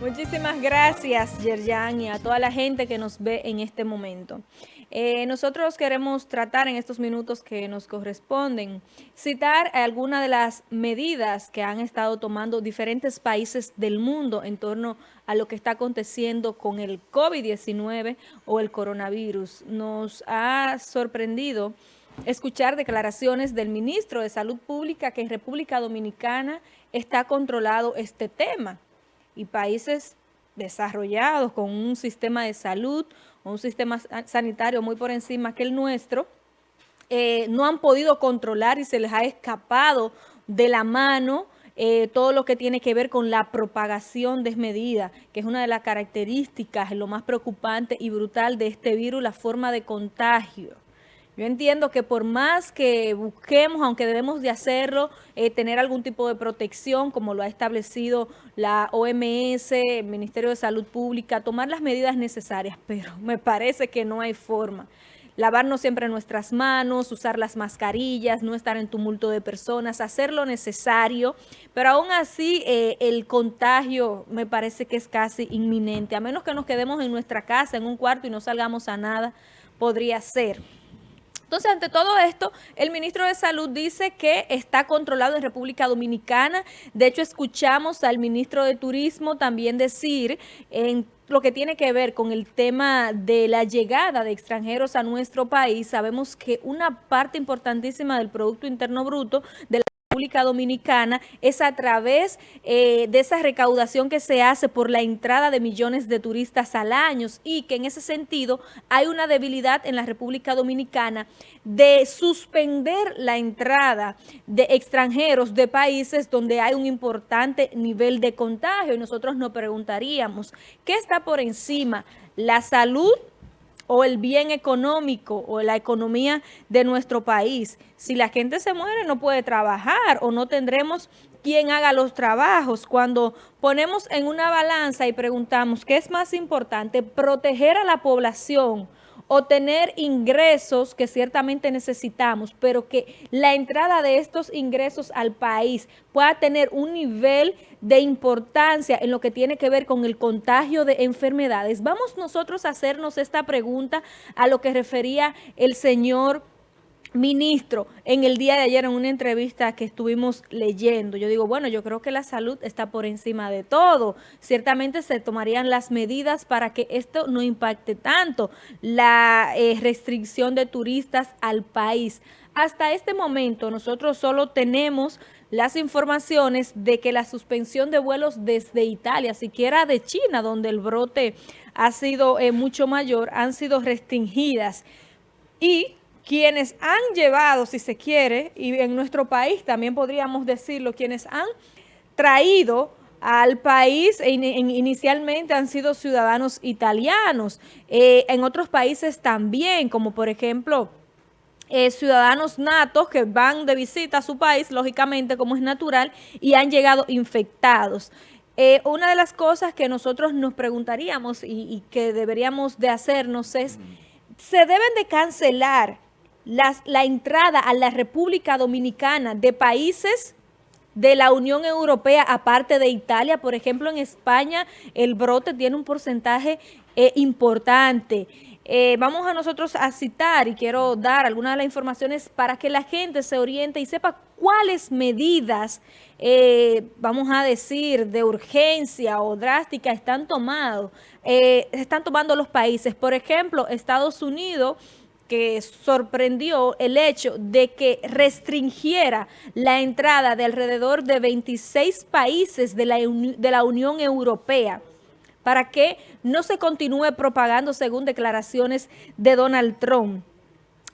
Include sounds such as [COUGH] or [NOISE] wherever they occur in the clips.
Muchísimas gracias, Yerjan, y a toda la gente que nos ve en este momento. Eh, nosotros queremos tratar en estos minutos que nos corresponden, citar algunas de las medidas que han estado tomando diferentes países del mundo en torno a lo que está aconteciendo con el COVID-19 o el coronavirus. Nos ha sorprendido escuchar declaraciones del ministro de Salud Pública que en República Dominicana está controlado este tema y países desarrollados con un sistema de salud, un sistema sanitario muy por encima que el nuestro, eh, no han podido controlar y se les ha escapado de la mano eh, todo lo que tiene que ver con la propagación desmedida, que es una de las características, lo más preocupante y brutal de este virus, la forma de contagio. Yo entiendo que por más que busquemos, aunque debemos de hacerlo, eh, tener algún tipo de protección, como lo ha establecido la OMS, el Ministerio de Salud Pública, tomar las medidas necesarias, [LAUGHS] pero me parece que no hay forma. Lavarnos siempre nuestras manos, usar las mascarillas, no estar en tumulto de personas, hacer lo necesario, pero aún así eh, el contagio me parece que es casi inminente, a menos que nos quedemos en nuestra casa, en un cuarto y no salgamos a nada, podría ser. Entonces, ante todo esto, el ministro de Salud dice que está controlado en República Dominicana. De hecho, escuchamos al ministro de Turismo también decir en lo que tiene que ver con el tema de la llegada de extranjeros a nuestro país, sabemos que una parte importantísima del Producto Interno Bruto de la República Dominicana es a través eh, de esa recaudación que se hace por la entrada de millones de turistas al año y que en ese sentido hay una debilidad en la República Dominicana de suspender la entrada de extranjeros de países donde hay un importante nivel de contagio y nosotros nos preguntaríamos, ¿qué está por encima? ¿La salud o el bien económico o la economía de nuestro país. Si la gente se muere no puede trabajar o no tendremos quien haga los trabajos. Cuando ponemos en una balanza y preguntamos qué es más importante, proteger a la población o tener ingresos que ciertamente necesitamos, pero que la entrada de estos ingresos al país pueda tener un nivel de importancia en lo que tiene que ver con el contagio de enfermedades. Vamos nosotros a hacernos esta pregunta a lo que refería el señor ministro en el día de ayer en una entrevista que estuvimos leyendo. Yo digo, bueno, yo creo que la salud está por encima de todo. Ciertamente se tomarían las medidas para que esto no impacte tanto la eh, restricción de turistas al país. Hasta este momento nosotros solo tenemos las informaciones de que la suspensión de vuelos desde Italia, siquiera de China, donde el brote ha sido eh, mucho mayor, han sido restringidas. Y quienes han llevado, si se quiere, y en nuestro país también podríamos decirlo, quienes han traído al país e inicialmente han sido ciudadanos italianos, eh, en otros países también, como por ejemplo eh, ciudadanos natos que van de visita a su país, lógicamente como es natural, y han llegado infectados. Eh, una de las cosas que nosotros nos preguntaríamos y, y que deberíamos de hacernos es, ¿se deben de cancelar la entrada a la República Dominicana de países de la Unión Europea, aparte de Italia, por ejemplo, en España el brote tiene un porcentaje eh, importante. Eh, vamos a nosotros a citar y quiero dar algunas de las informaciones para que la gente se oriente y sepa cuáles medidas, eh, vamos a decir, de urgencia o drástica están, tomado, están tomando los países. Por ejemplo, Estados Unidos que sorprendió el hecho de que restringiera la entrada de alrededor de 26 países de la, de la Unión Europea para que no se continúe propagando según declaraciones de Donald Trump.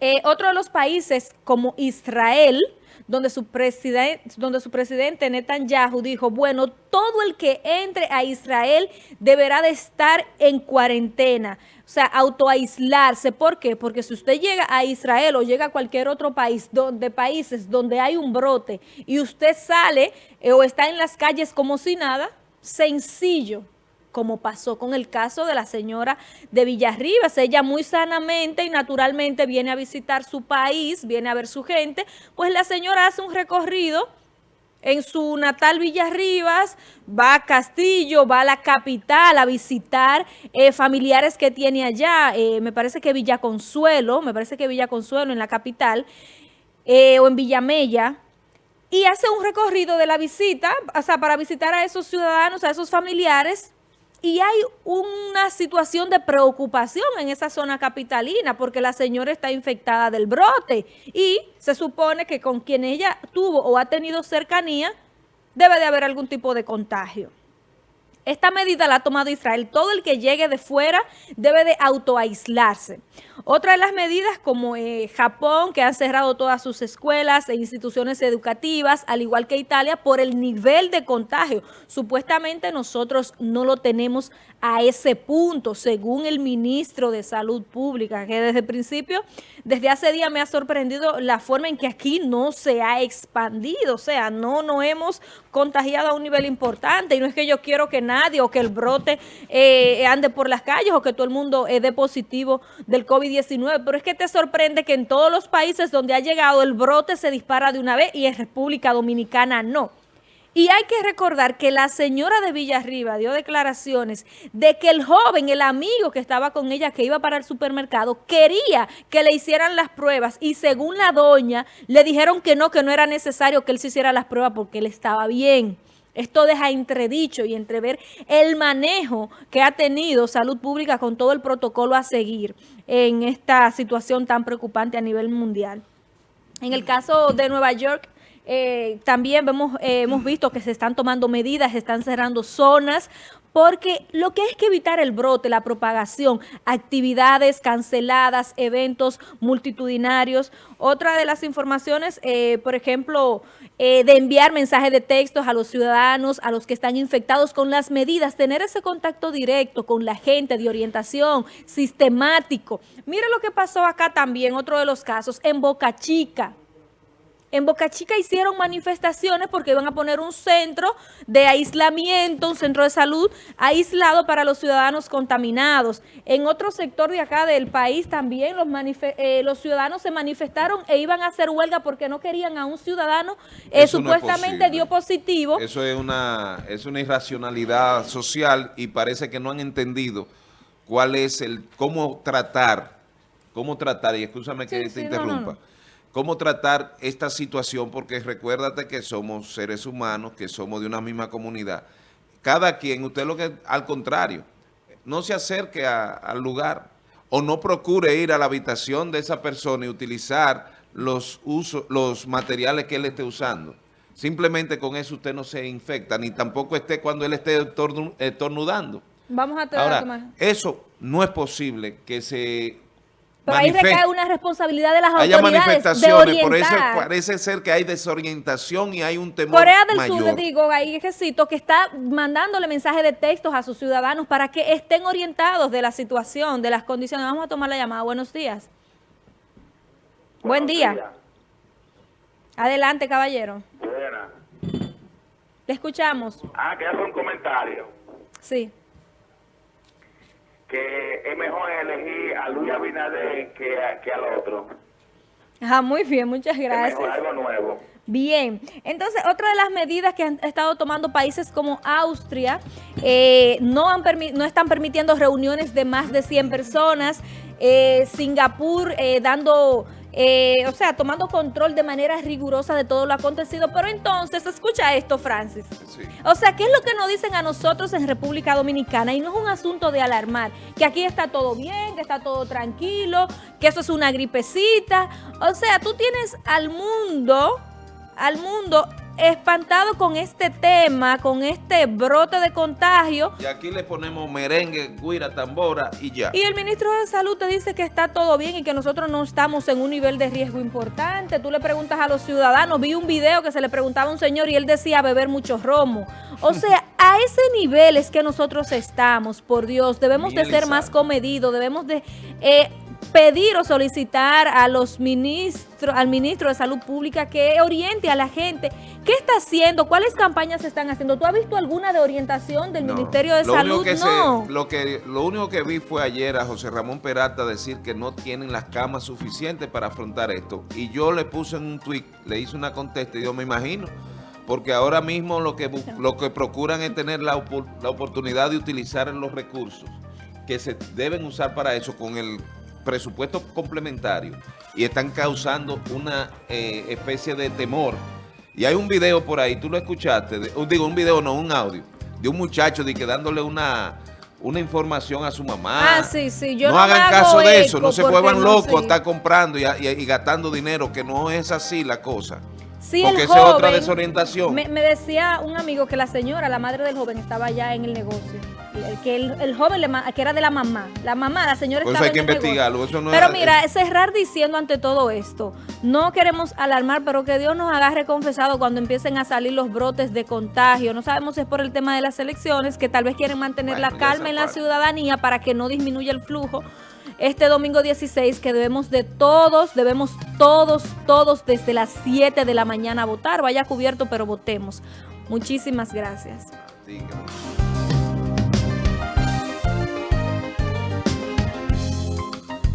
Eh, otro de los países como Israel, donde su, presidente, donde su presidente Netanyahu dijo, bueno, todo el que entre a Israel deberá de estar en cuarentena, o sea, autoaislarse. ¿Por qué? Porque si usted llega a Israel o llega a cualquier otro país, donde países donde hay un brote y usted sale eh, o está en las calles como si nada, sencillo, como pasó con el caso de la señora de Villarribas. Ella muy sanamente y naturalmente viene a visitar su país, viene a ver su gente, pues la señora hace un recorrido en su natal Villarribas, va a Castillo, va a la capital a visitar eh, familiares que tiene allá, eh, me parece que Villa Consuelo, me parece que Villa Consuelo en la capital, eh, o en Villamella, y hace un recorrido de la visita, o sea, para visitar a esos ciudadanos, a esos familiares, y hay una situación de preocupación en esa zona capitalina porque la señora está infectada del brote y se supone que con quien ella tuvo o ha tenido cercanía debe de haber algún tipo de contagio. Esta medida la ha tomado Israel. Todo el que llegue de fuera debe de autoaislarse. Otra de las medidas como eh, Japón, que ha cerrado todas sus escuelas e instituciones educativas, al igual que Italia, por el nivel de contagio. Supuestamente nosotros no lo tenemos a ese punto, según el ministro de Salud Pública, que desde el principio, desde hace días me ha sorprendido la forma en que aquí no se ha expandido, o sea, no nos hemos contagiado a un nivel importante y no es que yo quiero que nadie o que el brote eh, ande por las calles o que todo el mundo dé positivo del COVID-19, pero es que te sorprende que en todos los países donde ha llegado el brote se dispara de una vez y en República Dominicana no. Y hay que recordar que la señora de Villarriba dio declaraciones de que el joven, el amigo que estaba con ella, que iba para el supermercado, quería que le hicieran las pruebas y según la doña, le dijeron que no, que no era necesario que él se hiciera las pruebas porque él estaba bien. Esto deja entredicho y entrever el manejo que ha tenido Salud Pública con todo el protocolo a seguir en esta situación tan preocupante a nivel mundial. En el caso de Nueva York, eh, también vemos, eh, hemos visto que se están tomando medidas, se están cerrando zonas, porque lo que hay que evitar el brote, la propagación, actividades canceladas, eventos multitudinarios. Otra de las informaciones, eh, por ejemplo, de enviar mensajes de textos a los ciudadanos, a los que están infectados con las medidas, tener ese contacto directo con la gente de orientación, sistemático. Mire lo que pasó acá también, otro de los casos, en Boca Chica. En Boca Chica hicieron manifestaciones porque iban a poner un centro de aislamiento, un centro de salud aislado para los ciudadanos contaminados. En otro sector de acá del país también los, eh, los ciudadanos se manifestaron e iban a hacer huelga porque no querían a un ciudadano eh, supuestamente dio positivo. Eso es una, es una irracionalidad social y parece que no han entendido cuál es el, cómo tratar, cómo tratar, y escúchame que te interrumpa cómo tratar esta situación, porque recuérdate que somos seres humanos, que somos de una misma comunidad. Cada quien, usted lo que, al contrario, no se acerque al lugar o no procure ir a la habitación de esa persona y utilizar los, usos, los materiales que él esté usando. Simplemente con eso usted no se infecta, ni tampoco esté cuando él esté estornudando. Vamos a Ahora, eso no es posible que se pero ahí recae una responsabilidad de las autoridades manifestaciones, por eso parece ser que hay desorientación y hay un temor Corea del Sur, le digo, hay ejército que está mandándole mensajes de textos a sus ciudadanos para que estén orientados de la situación, de las condiciones. Vamos a tomar la llamada. Buenos días. Buen día. Adelante, caballero. Buena. Le escuchamos. Ah, que hace un comentario. Sí que es mejor elegir a Luis Abinader que, que al otro. Ah, muy bien, muchas gracias. algo nuevo. Bien, entonces otra de las medidas que han estado tomando países como Austria, eh, no, han no están permitiendo reuniones de más de 100 personas, eh, Singapur eh, dando eh, o sea, tomando control de manera rigurosa de todo lo acontecido. Pero entonces, escucha esto, Francis. O sea, ¿qué es lo que nos dicen a nosotros en República Dominicana? Y no es un asunto de alarmar, que aquí está todo bien, que está todo tranquilo, que eso es una gripecita. O sea, tú tienes al mundo, al mundo espantado con este tema, con este brote de contagio. Y aquí le ponemos merengue, guira, tambora y ya. Y el ministro de Salud te dice que está todo bien y que nosotros no estamos en un nivel de riesgo importante. Tú le preguntas a los ciudadanos, vi un video que se le preguntaba a un señor y él decía beber mucho romo. O [LAUGHS] sea, a ese nivel es que nosotros estamos, por Dios. Debemos de ser más comedidos, debemos de... Eh, pedir o solicitar a los ministros, al ministro de Salud Pública que oriente a la gente. ¿Qué está haciendo? ¿Cuáles campañas se están haciendo? ¿Tú has visto alguna de orientación del Ministerio de Salud? no. lo, que, lo único que vi fue ayer a José Ramón Peralta decir que no tienen las camas suficientes para afrontar esto. Y yo le puse en un tweet, le hice una contesta y yo me imagino, porque ahora mismo lo que, lo que procuran es tener la, la oportunidad de utilizar los recursos que se deben usar para eso con el presupuesto complementario y están causando una eh, especie de temor. Y hay un video por ahí, tú lo escuchaste, digo un video, no, un audio, de un muchacho de que dándole una una información a su mamá. Ah, sí, sí. Yo no, hagan caso de eso, no se vuelvan locos a estar comprando y, gastando dinero, que no es así la cosa. Sí, Porque esa es otra desorientación. Me, me, decía un amigo que la señora, la madre del joven, estaba ya en el negocio que el, joven le, que era de la mamá. La mamá, la señora estaba hay que investigarlo. Eso no pero mira, cerrar diciendo ante todo esto, no queremos alarmar, pero que Dios nos agarre confesado cuando empiecen a salir los brotes de contagio. No sabemos si es por el tema de las elecciones, que tal vez quieren mantener la calma en la ciudadanía para que no disminuya el flujo este domingo 16 que debemos de todos, debemos todos, todos desde las 7 de la mañana votar. Vaya cubierto, pero votemos. Muchísimas gracias.